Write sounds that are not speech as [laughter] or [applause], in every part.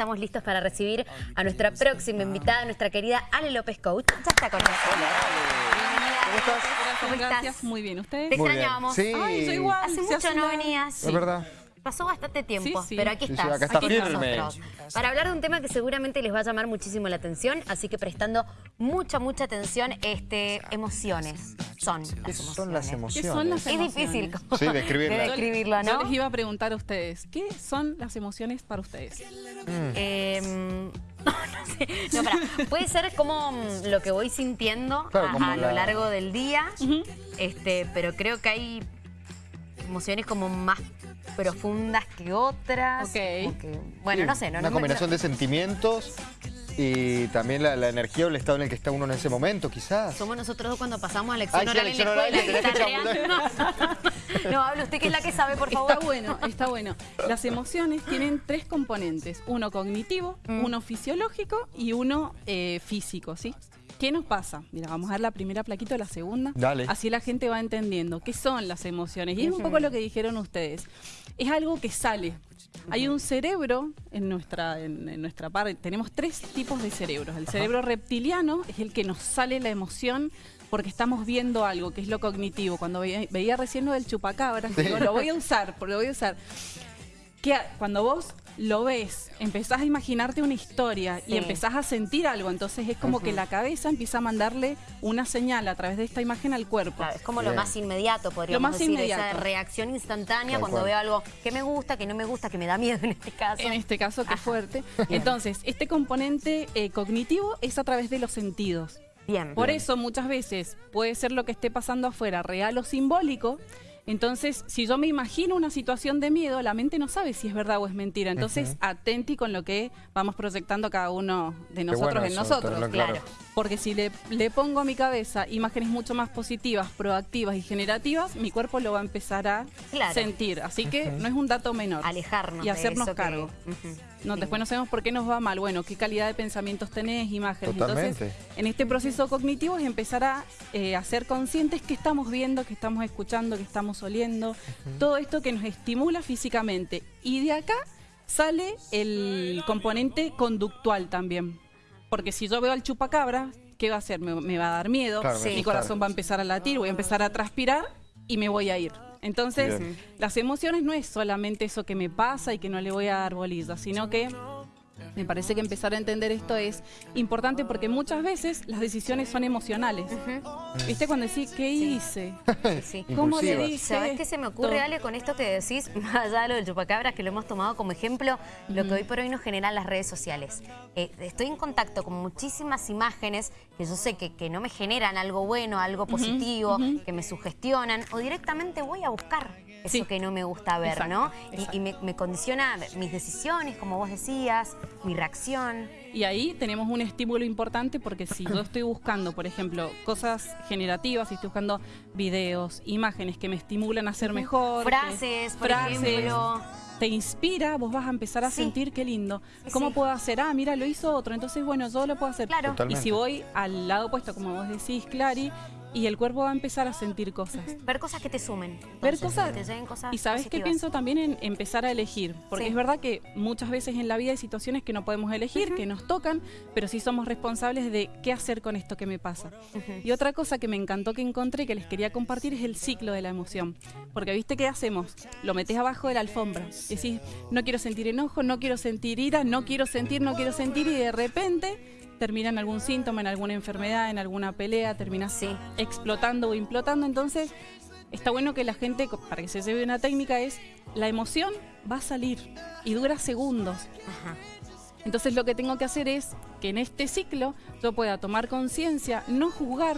estamos listos para recibir a nuestra próxima invitada, nuestra querida Ale López Coach. Ya está con nosotros. Bienvenida. ¿Cómo estás? ¿Cómo estás? Gracias, muy bien. ¿Ustedes? Te Muy bien. extrañábamos. Sí. Ay, soy igual. Hace mucho hace no venías. Es verdad. Pasó bastante tiempo, Sí, sí. pero aquí Sí, sí, estás. acá está firme. nosotros. Para hablar de un tema que seguramente les va a llamar muchísimo la atención, así que prestando mucha, mucha atención, este, emociones. Son las ¿Qué emociones. son las ¿Qué emociones? son las Es emociones? difícil [laughs] como Sí, describirlas. de Yo- describirlo, Yo ¿no? les iba a preguntar a ustedes, ¿qué son las emociones para ustedes? Eh, [laughs] no, no sé. No, pará. Puede ser como mm, lo que voy sintiendo Claro, a, lo la- largo del día, este, pero creo que hay emociones como más profundas que otras. Ok. que- bueno, Sí, no sé. No, Una no combinación de sentimientos y también la, la energía o el estado en el que está uno en ese momento, quizás. Somos nosotros dos cuando pasamos a lección Ay, sí, oral en lección la oral, escuela. que. No, habla usted que es la que sabe, por favor. Está bueno, está bueno. Las emociones tienen tres componentes, uno cognitivo, Mm. uno fisiológico y uno eh, físico, ¿sí? ¿Qué nos pasa? Mira, vamos a dar la primera plaquita o la segunda. Dale. Así la gente va entendiendo qué son las emociones. Y es un poco lo que dijeron ustedes. Es algo que sale. Hay un cerebro en nuestra, en, en nuestra parte. Tenemos tres tipos de cerebros. El cerebro reptiliano es el que nos sale la emoción porque estamos viendo algo, que es lo cognitivo. Cuando veía, veía recién lo del chupacabras, digo, lo voy a usar, lo voy a usar que cuando vos lo ves, empezás a imaginarte una historia Sí. y empezás a sentir algo, entonces es como que la cabeza empieza a mandarle una señal a través de esta imagen al cuerpo. Claro, es como lo más inmediato, podríamos Lo más decir, esa inmediato. reacción instantánea Tal cuando cual. veo algo que me gusta, que no me gusta, que me da miedo en este caso. En este caso, qué fuerte. [laughs] Entonces, este componente eh, cognitivo es a través de los sentidos. Bien. Por eso muchas veces puede ser lo que esté pasando afuera real o simbólico. Entonces, si yo me imagino una situación de miedo, la mente no sabe si es verdad o es mentira. Entonces, atenti con lo que vamos proyectando cada uno de nosotros bueno en eso, nosotros. Claro. claro. Porque si le, le pongo a mi cabeza imágenes mucho más positivas, proactivas y generativas, mi cuerpo lo va a empezar a Claro. sentir. Así que no es un dato menor. Alejarnos Y de hacernos que- cargo. No. Después no sabemos por qué nos va mal. Bueno, qué calidad de pensamientos tenés, imágenes. Totalmente. Entonces, en este proceso cognitivo es empezar a, eh, a ser conscientes que estamos viendo, que estamos escuchando, que estamos oliendo. Todo esto que nos estimula físicamente. Y de acá sale el componente conductual también. Porque si yo veo al chupacabra, ¿qué va a hacer? Me, me va a dar miedo, Claro, me Sí. mi corazón va a empezar a latir, voy a empezar a transpirar y me voy a ir. Entonces, Bien. las emociones no es solamente eso que me pasa y que no le voy a dar bolilla, sino que me parece que empezar a entender esto es importante porque muchas veces las decisiones son emocionales. ¿Viste cuando decís, ¿qué hice? Sí, [laughs] sí. ¿Cómo le dije? ¿Sabes qué se me ocurre? Ale, con esto que decís? [laughs] Más allá de lo del chupacabras, que lo hemos tomado como ejemplo, lo que hoy por hoy nos generan las redes sociales. Eh, estoy en contacto con muchísimas imágenes que yo sé que, que no me generan algo bueno, algo positivo, que me sugestionan, o directamente voy a buscar eso Sí. que no me gusta ver, Exacto, ¿no? Y- exacto. Y, me, me condiciona mis decisiones, como vos decías, mi reacción. Y ahí tenemos un estímulo importante porque si yo estoy buscando, por ejemplo, cosas generativas, si estoy buscando videos, imágenes que me estimulan a ser mejor, que- Frases, por frases, ejemplo. te inspira, vos vas a empezar a Sí. sentir qué lindo. ¿Cómo Sí. puedo hacer? Ah, mira, lo hizo otro, entonces bueno, yo lo puedo hacer. Claro. Y si voy al lado opuesto, como vos decís, Clary, y el cuerpo va a empezar a sentir cosas. Ver cosas que te sumen. Ver cosas. que te lleguen cosas Y sabes qué pienso también en empezar a elegir, porque Sí. es verdad que muchas veces en la vida hay situaciones que no podemos elegir, que nos tocan, pero sí somos responsables de qué hacer con esto que me pasa. Y otra cosa que me encantó que encontré que les quería compartir es el ciclo de la emoción, porque viste qué hacemos, lo metes abajo de la alfombra, decís, no quiero sentir enojo, no quiero sentir ira, no quiero sentir, no quiero sentir y de repente termina en algún síntoma, en alguna enfermedad, en alguna pelea, terminas Sí. explotando o implotando. Entonces, está bueno que la gente, para que se lleve una técnica, es la emoción va a salir y dura segundos. Ajá. Entonces, lo que tengo que hacer es que en este ciclo yo pueda tomar conciencia, no juzgar.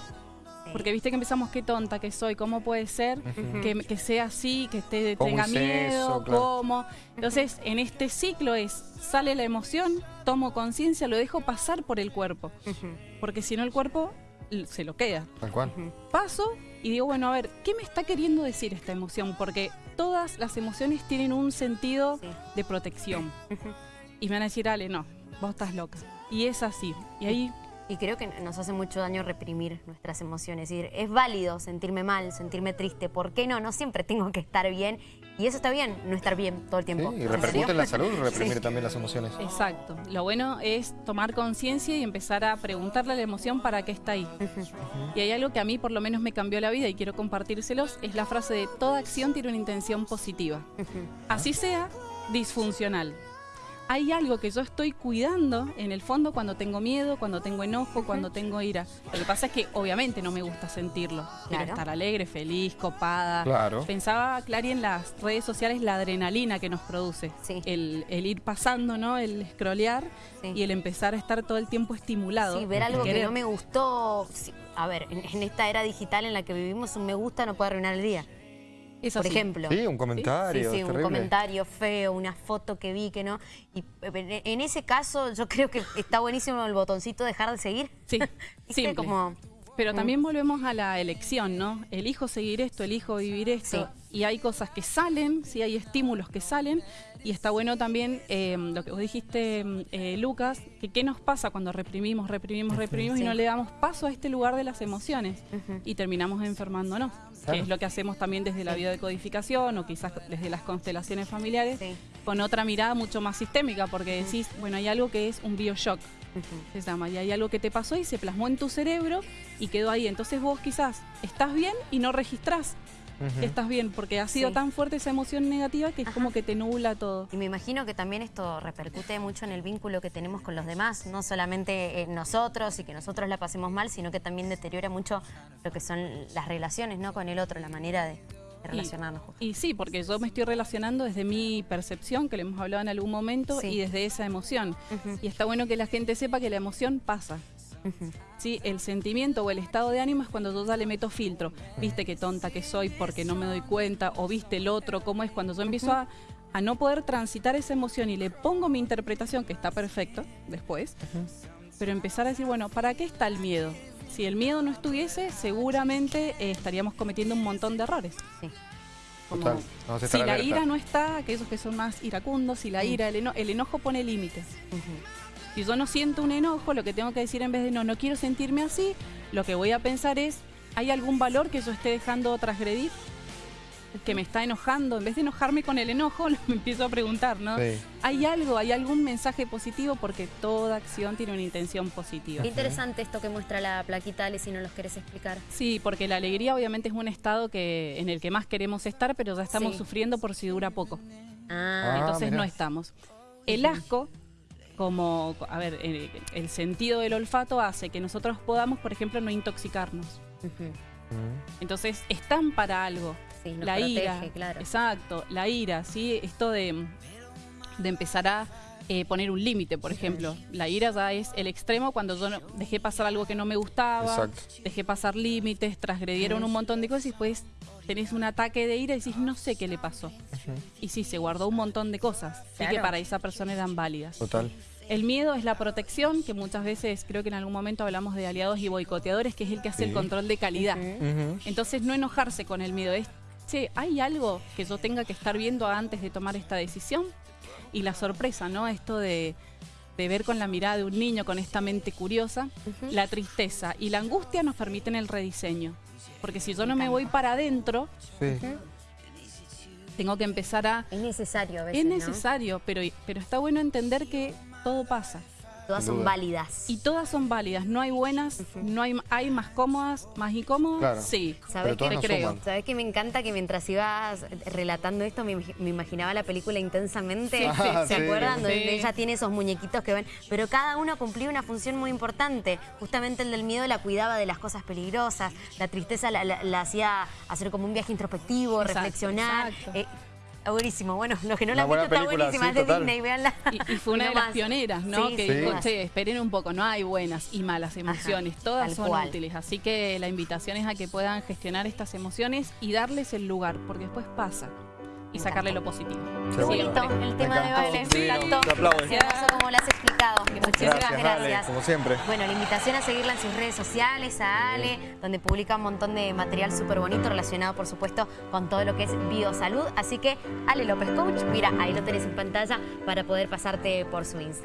Porque viste que empezamos, qué tonta que soy, cómo puede ser que, que sea así, que esté, ¿Cómo tenga miedo, eso? Claro. cómo. Entonces, en este ciclo es, sale la emoción, tomo conciencia, lo dejo pasar por el cuerpo. Porque si no, el cuerpo se lo queda Tal cual. paso y digo, bueno, a ver, ¿qué me está queriendo decir esta emoción? Porque todas las emociones tienen un sentido Sí. de protección. Y me van a decir, Ale, no, vos estás loca. Y es así. Y ahí Y creo que nos hace mucho daño reprimir nuestras emociones. Es decir, es válido sentirme mal, sentirme triste. ¿Por qué no? No siempre tengo que estar bien. Y eso está bien, no estar bien todo el tiempo. Sí, y ¿En repercute en la salud, reprimir [laughs] Sí. también las emociones. Exacto. Lo bueno es tomar conciencia y empezar a preguntarle a la emoción para qué está ahí. Y hay algo que a mí por lo menos me cambió la vida y quiero compartírselos, es la frase de toda acción tiene una intención positiva. Así sea disfuncional. Hay algo que yo estoy cuidando en el fondo cuando tengo miedo, cuando tengo enojo, cuando tengo ira. Lo que pasa es que obviamente no me gusta sentirlo. Quiero Claro. estar alegre, feliz, copada. Claro. Pensaba, Clary, en las redes sociales la adrenalina que nos produce. Sí. El, el ir pasando, ¿no? El scrollear Sí. y el empezar a estar todo el tiempo estimulado. Sí, ver algo que no me gustó. Sí, A ver, en, en esta era digital en la que vivimos, un me gusta no puede arruinar el día. Es Por ejemplo. Sí, un Sí, comentario, sí, un comentario feo, una foto que vi que no. Y eh, en ese caso yo creo que está buenísimo el botoncito dejar de seguir. Sí, [laughs] simple. Como, Pero también volvemos a la elección, ¿no? Elijo seguir esto, elijo vivir esto. Y hay cosas que salen, sí hay estímulos que salen. Y está bueno también eh, lo que vos dijiste, eh, Lucas, que qué nos pasa cuando reprimimos, reprimimos, reprimimos Sí. y no le damos paso a este lugar de las emociones. Y terminamos enfermándonos. Claro. Que es lo que hacemos también desde la biodecodificación o quizás desde las constelaciones familiares. Sí. Con otra mirada mucho más sistémica, porque decís, bueno, hay algo que es un bioshock se llama, y hay algo que te pasó y se plasmó en tu cerebro y quedó ahí. Entonces vos quizás estás bien y no registrás que estás bien, porque ha sido Sí. tan fuerte esa emoción negativa que es Ajá. como que te nubla todo. Y me imagino que también esto repercute mucho en el vínculo que tenemos con los demás, no solamente en nosotros y que nosotros la pasemos mal, sino que también deteriora mucho lo que son las relaciones ¿no? con el otro, la manera de relacionarnos. Y sí, porque yo me estoy relacionando desde mi percepción, que lo hemos hablado en algún momento, Sí. y desde esa emoción. Y está bueno que la gente sepa que la emoción pasa. Sí, el sentimiento o el estado de ánimo es cuando yo ya le meto filtro. Viste qué tonta que soy porque no me doy cuenta, o viste el otro, cómo es cuando yo empiezo a, a no poder transitar esa emoción y le pongo mi interpretación, que está perfecto después, pero empezar a decir, bueno, ¿para qué está el miedo? Si el miedo no estuviese, seguramente eh, estaríamos cometiendo un montón de errores. Sí. Como- Total, vamos a si la alerta. ira no está, aquellos que son más iracundos, si la ira, el, eno- el enojo pone límites. Si yo no siento un enojo, lo que tengo que decir en vez de no, no quiero sentirme así, lo que voy a pensar es, ¿hay algún valor que yo esté dejando transgredir? Que me está enojando. En vez de enojarme con el enojo, [laughs] me empiezo a preguntar, ¿no? Sí. ¿Hay algo, hay algún mensaje positivo? Porque toda acción tiene una intención positiva. Qué interesante esto que muestra la plaquita, Ale, si no los querés explicar. Sí, porque la alegría obviamente es un estado que, en el que más queremos estar, pero ya estamos Sí. sufriendo por si dura poco. Ah, Ah, entonces no estamos. El asco, como, a ver, eh, el sentido del olfato hace que nosotros podamos, por ejemplo, no intoxicarnos. Ujú. Entonces están para algo. Sí, nos la protege, ira, claro. exacto, la ira, ¿sí? Esto de, de empezar a eh, poner un límite, por ejemplo. La ira ya es el extremo cuando yo no- dejé pasar algo que no me gustaba, Exacto. dejé pasar límites, transgredieron un montón de cosas y después tenés un ataque de ira y decís, no sé qué le pasó. Y sí, se guardó un montón de cosas, sí que para esa persona eran válidas. Total. El miedo es la protección, que muchas veces creo que en algún momento hablamos de aliados y boicoteadores, que es el que hace el control de calidad. Entonces no enojarse con el miedo, es, che, ¿hay algo que yo tenga que estar viendo antes de tomar esta decisión? Y la sorpresa, ¿no? Esto de, de ver con la mirada de un niño, con esta mente curiosa, la tristeza y la angustia nos permiten el rediseño. Porque si yo no me voy para adentro, Sí. tengo que empezar a... Es necesario a veces, Es ¿no? necesario, pero, pero está bueno entender que todo pasa. Todas son válidas. Y todas son válidas, no hay buenas, no hay, hay más cómodas, más incómodas, Claro. sí. ¿Sabes qué? nos creo. suman. ¿Sabes que me encanta que mientras ibas relatando esto me, me imaginaba la película intensamente? Sí, sí, ¿Se [laughs] sí. acuerdan? Donde ella tiene esos muñequitos que ven. Pero cada uno cumplía una función muy importante. Justamente el del miedo la cuidaba de las cosas peligrosas. La tristeza la, la- la hacía hacer como un viaje introspectivo, Exacto, reflexionar. exacto. Eh, buenísimo. Bueno, los que no la han visto está buenísima. sí, es de total. Disney, véanla. Y, y fue [laughs] una de las pioneras, ¿no? Sí, que dijo, che, esperen un poco, no hay buenas y malas emociones, todas son cual. útiles. Así que la invitación es a que puedan gestionar estas emociones y darles el lugar, porque después pasa. Y sacarle lo positivo. Qué el tema de baile. Sí. Hermoso como lo has explicado. Muchísimas Gracias, gracias. Ale, como siempre. Bueno, la invitación a seguirla en sus redes sociales, a Ale, donde publica un montón de material súper bonito relacionado, por supuesto, con todo lo que es biosalud. Así que, Ale López Coach, mira, ahí lo tenés en pantalla para poder pasarte por su Instagram.